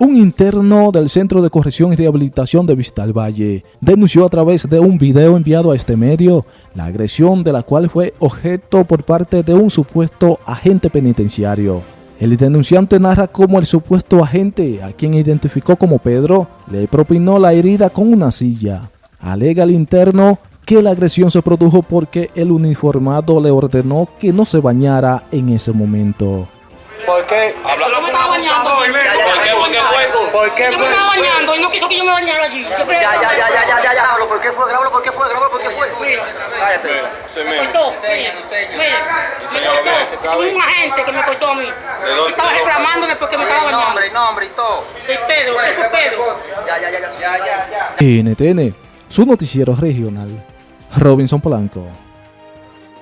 un interno del Centro de Corrección y Rehabilitación de Vista al Valle denunció a través de un video enviado a este medio la agresión de la cual fue objeto por parte de un supuesto agente penitenciario. El denunciante narra cómo el supuesto agente, a quien identificó como Pedro, le propinó la herida con una silla. Alega el interno que la agresión se produjo porque el uniformado le ordenó que no se bañara en ese momento. ¿Por qué? Habla me estaba bañando. ¿Por qué? ¿Por qué fue? ¿Por qué Yo me estaba bañando y no quiso que yo me bañara allí. Ya, ya, ya, ya, ya, ya, ya. Grábalo, ¿por qué fue? Grábalo, ¿por qué fue? Grábalo, ¿por qué fue? Mira, Cállate. Se me me. cortó. Mira, me cortó. Es un agente que me cortó a mí. dónde? Estaba reclamándole porque me estaba bañando. nombre, el nombre y todo. Es Pedro, eso es Pedro. Ya, ya, ya, ya. Ya, ya, ya. NTN, su noticiero regional. Robinson Polanco.